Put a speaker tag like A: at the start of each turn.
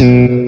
A: Oh,